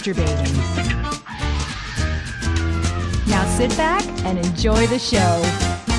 masturbating. Now sit back and enjoy the show.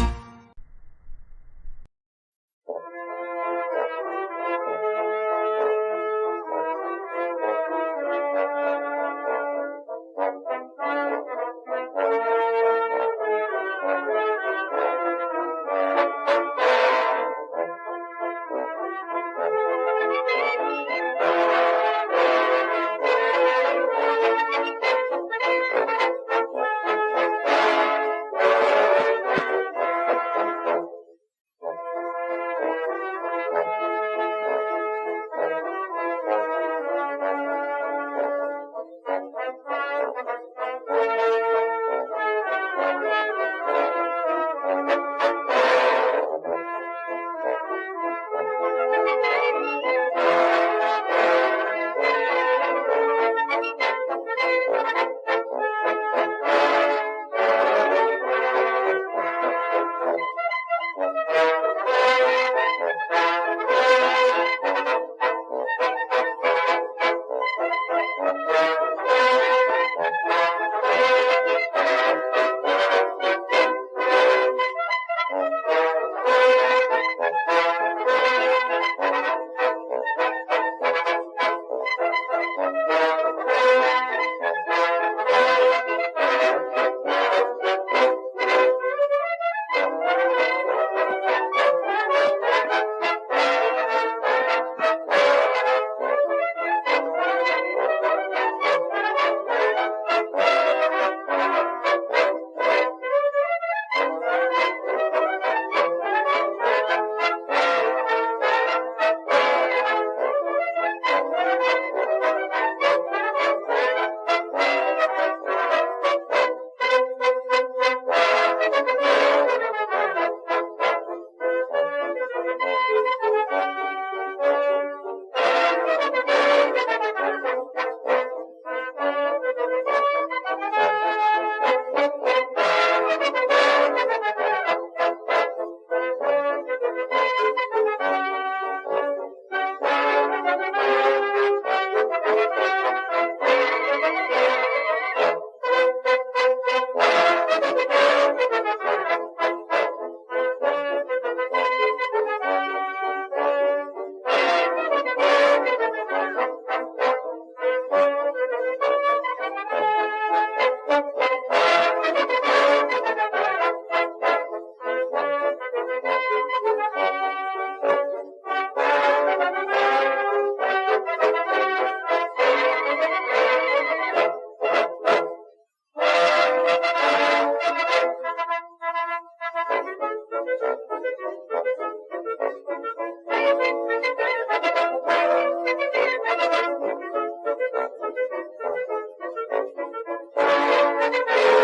Thank you.